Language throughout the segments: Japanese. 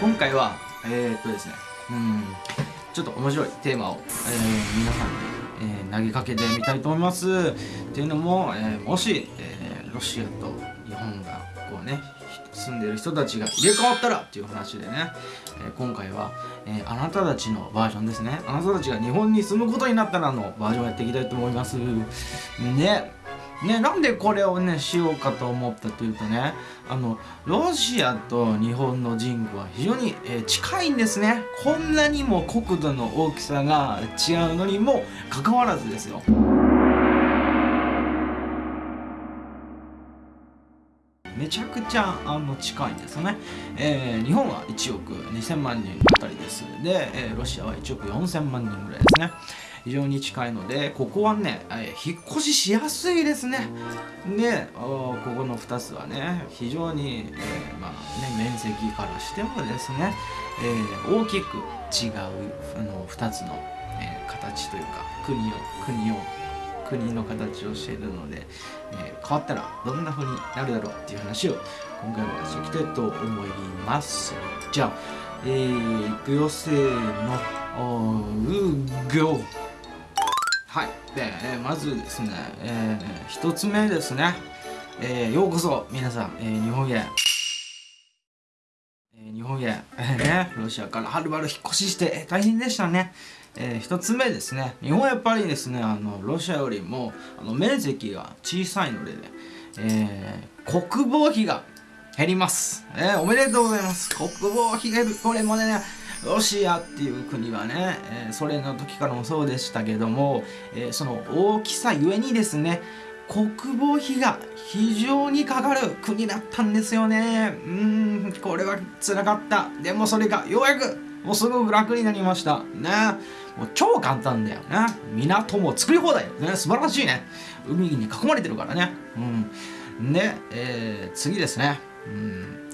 今回はえー、っとですねうんちょっと面白いテーマを、えー、皆さんに、えー、投げかけてみたいと思います。っていうのも、え、もし、え、ロシアと日本がこうね住んでる人たちが入れ替わったらっていう話でね、え、今回は、え、あなたたちのバージョンですね。あなたたちが日本に住むことになったらのバージョンをやっていきたいと思います。ね。ね、なんでこれをねしようかと思ったというとねあのロシアと日本の人口は非常に、えー、近いんですね。こんなにも国土の大きさが違うのにもかかわらずですよ。めちゃくちゃあの近いんですね、えー、日本は1億2000万人あたりです。で、えー、ロシアは1億4000万人ぐらいですね。非常に近いのでここはね、えー、引っ越ししやすいですね。でここの2つはね非常に、えー、まあね、面積からしてもですね、えー、大きく違うあの2つの、え形というか国を国を国の形をしているので、え変わったらどんな風になるだろうっていう話を今回はしていきたいと思います。じゃあえー、いくよせーの。おうごはい。で、えー、まずですね、えー、一つ目ですね、えー、ようこそ皆さん、えー、日本へ、え、日本へ、ね、ロシアからはるばる引っ越しして、大変でしたね。えー、一つ目ですね。日本はやっぱりですねあのロシアよりもあの面積が小さいので、ね、えー、国防費が減ります、えー、おめでとうございます。国防費減る。これもねロシアっていう国はね、えー、ソ連の時からもそうでしたけども、え、その大きさゆえにですね国防費が非常にかかる国だったんですよね。うんこれは辛かった。でもそれがようやくもうすごく楽になりました。ね。もう超簡単だよね。港も作り放題ね。素晴らしいね。海に囲まれてるからね。うん。で、えー、次ですね。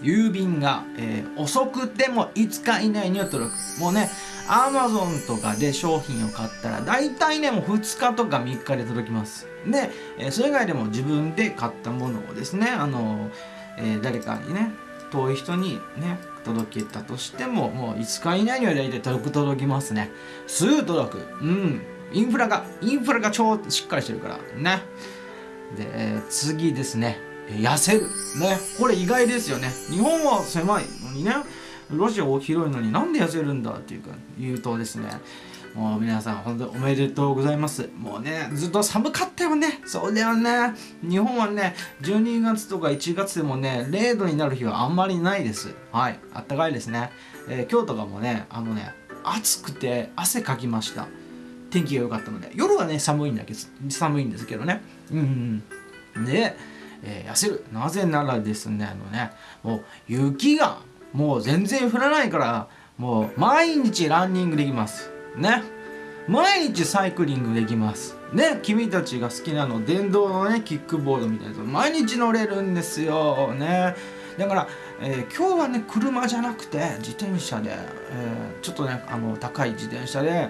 郵便が、えー、遅くても5日以内には届く。もうねアマゾンとかで商品を買ったら大体ねもう2日とか3日で届きます。で、えー、それ以外でも自分で買ったものをですねあの、えー、誰かにね遠い人にね届けたとしてももう5日以内には大体届く届きますね。すぐ届く。うん。インフラがインフラが超しっかりしてるからね。で次ですね。痩せる。ね。これ意外ですよね。日本は狭いのにね。ロシアは広いのになんで痩せるんだっていうか言うとですね。もう皆さん本当におめでとうございます。もうねずっと寒かったよね。そうだよね。日本はね12月とか1月でもね0度になる日はあんまりないです。はい。あったかいですね、えー、今日とかもねあのね暑くて汗かきました。天気が良かったので。夜はね寒いんだけど寒いんですけどね。うん。でえー、痩せる。なぜならですねあのねもう雪がもう全然降らないからもう毎日ランニングできます。ね。毎日サイクリングできます。ね。君たちが好きなの電動のねキックボードみたいなの毎日乗れるんですよ。ね。だから、えー、今日はね車じゃなくて自転車で、えー、ちょっとねあの高い自転車で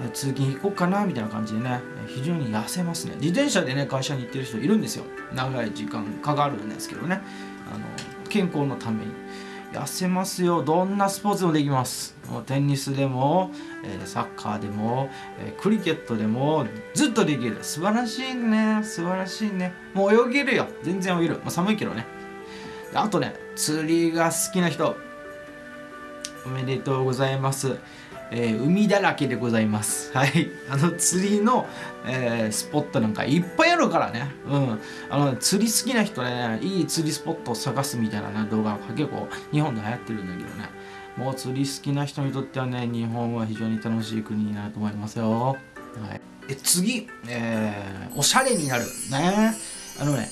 え通勤行こうかなみたいな感じでね非常に痩せますね。自転車でね会社に行ってる人いるんですよ。長い時間かかるんですけどね。あの健康のために。痩せますよ。どんなスポーツもできます。テニスでも、えサッカーでも、えクリケットでもずっとできる。素晴らしいね。素晴らしいね。もう泳げるよ。全然泳げる、まあ、寒いけどね。あとね釣りが好きな人おめでとうございますえー、海だらけでございます。はい。あの、釣りの、えー、スポットなんかいっぱいあるからね。うん。あの、釣り好きな人ね、いい釣りスポットを探すみたいな、ね、動画が結構日本で流行ってるんだけどね。もう釣り好きな人にとってはね、日本は非常に楽しい国になると思いますよ。はい。え、次、えー、おしゃれになる。ね。あのね、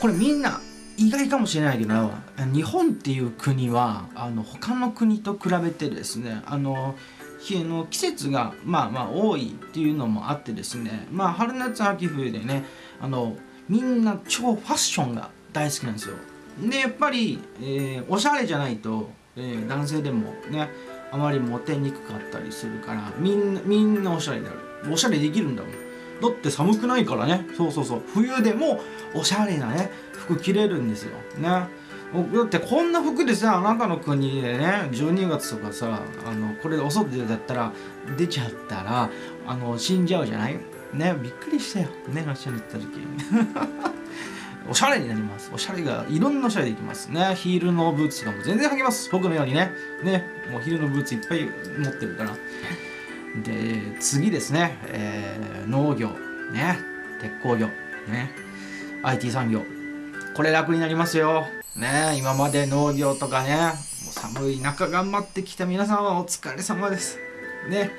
これみんな、意外かもしれないけど日本っていう国はあの他の国と比べてですねあのの季節がまあまあ多いっていうのもあってですねまあ春夏秋冬でねあのみんな超ファッションが大好きなんですよ。でやっぱり、えー、おしゃれじゃないと、えー、男性でもねあまりモテにくかったりするからみんなみんなおしゃれになる。おしゃれできるんだもん。だって寒くないからね。そうそうそう。冬でもおしゃれなね服着れるんですよ。ね。だってこんな服でさあなたの国でね12月とかさあのこれでお外でだったら出ちゃったらあの死んじゃうじゃない？ねびっくりしたよ。ねロシアに行った時 おしゃれになります。おしゃれがいろんなおしゃれできます。ねヒールのブーツとかも全然履けます。僕のようにね。ねもうヒールのブーツいっぱい持ってるから。で次ですね、えー、農業ね鉄鋼業ね IT 産業。これ楽になりますよ。ね今まで農業とかねもう寒い中頑張ってきた皆さんはお疲れ様です。ね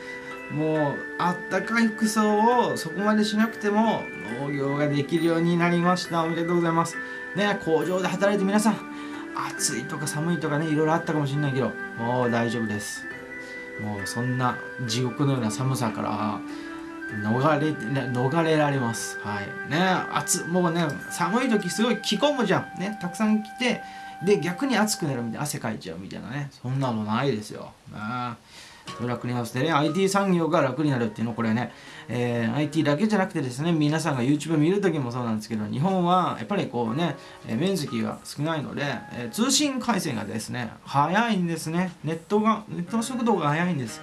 もうあったかい服装をそこまでしなくても農業ができるようになりました。おめでとうございます。ね工場で働いて皆さん暑いとか寒いとかねいろいろあったかもしれないけどもう大丈夫です。もうそんな地獄のような寒さから逃れ逃れられます。はい。ね暑もうね寒い時すごい着込むじゃん。ねたくさん着てで逆に暑くなるみたいな汗かいちゃうみたいなね。そんなのないですよ。ね。楽になってね IT 産業が楽になるっていうのこれね、えー、IT だけじゃなくてですね皆さんが YouTube 見る時もそうなんですけど日本はやっぱりこうね、えー、面積が少ないので、えー、通信回線がですね速いんですね。ネットがネットの速度が速いんです。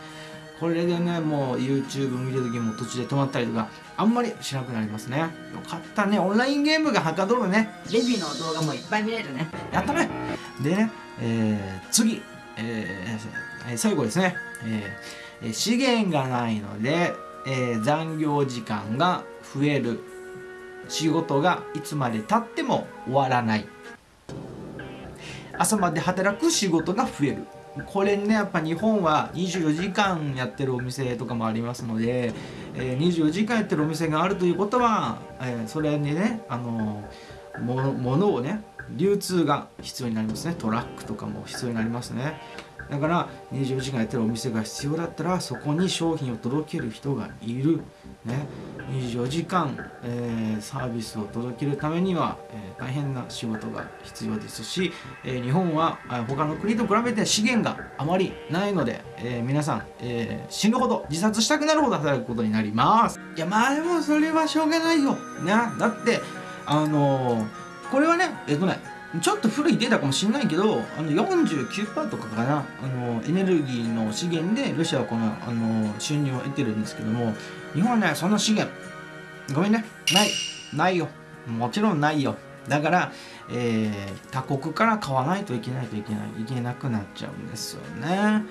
これでねもう YouTube 見る時も途中で止まったりとかあんまりしなくなりますね。よかったね。オンラインゲームがはかどるね。レビューの動画もいっぱい見れるね。やったね。でね、えー、次、えー、最後ですね。えー、資源がないので、えー、残業時間が増える。仕事がいつまでたっても終わらない。朝まで働く仕事が増える。これねやっぱ日本は24時間やってるお店とかもありますので、えー、24時間やってるお店があるということは、えー、それにねあのものをね流通が必要になりますね。トラックとかも必要になりますね。だから24時間やってるお店が必要だったらそこに商品を届ける人がいる、ね、24時間、えー、サービスを届けるためには、えー、大変な仕事が必要ですし、えー、日本は他の国と比べて資源があまりないので、え皆さん、え死ぬほど自殺したくなるほど働くことになります。いやまあでもそれはしょうがないよ、ね、だってあのこれはねえっとねちょっと古いデータかもしれないけどあの49%とかかなあのエネルギーの資源でロシアはこのあの収入を得てるんですけども日本はねそんな資源ごめんねないないよ。もちろんないよ。だから、えー、他国から買わないといけないといけないいけなくなっちゃうんですよね。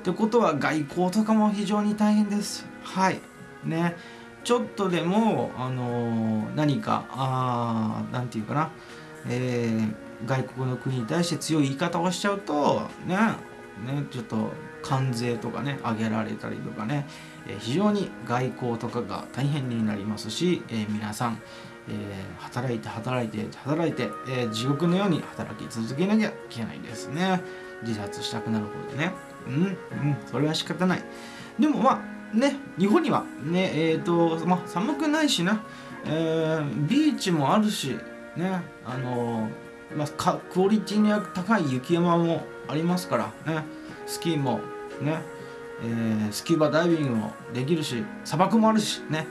ってことは外交とかも非常に大変です。はい。ね。ちょっとでもあのー、何かあなんていうかな。えー外国の国に対して強い言い方をしちゃうとねねちょっと関税とかね上げられたりとかね、えー、非常に外交とかが大変になりますし、えー、皆さん、えー、働いて働いて働いて、え地獄のように働き続けなきゃいけないですね。自殺したくなるほどね。うんうんそれは仕方ない。でもまあね日本には。ねえっ、とま寒くないしな、えビーチもあるしねあのまあ、クオリティの高い雪山もありますからね。スキーもね、えー、スキューバダイビングもできるし砂漠もあるしね、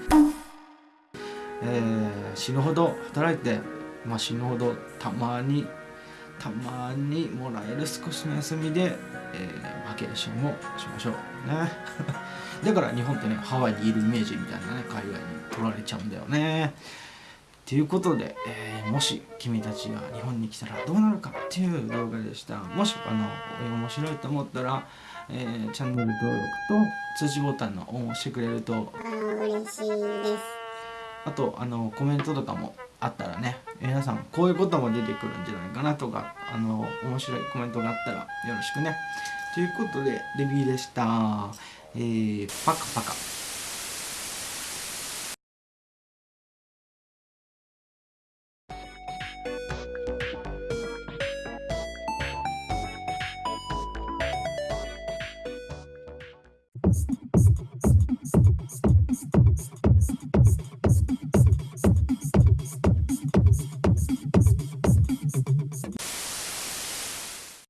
えー、死ぬほど働いて、まあ、死ぬほどたまにたまにもらえる少しの休みで、えー、バケーションをしましょう。ね。だから日本ってねハワイにいるイメージみたいなね海外に取られちゃうんだよね。ということで、えー、もし君たちが日本に来たらどうなるかっていう動画でした。もしあの面白いと思ったら、えー、チャンネル登録と通知ボタンのオンをしてくれると。嬉しいです。あとあのコメントとかもあったらね皆さんこういうことも出てくるんじゃないかなとかあの面白いコメントがあったらよろしくね。ということでレビューでしたえー、パカパカ。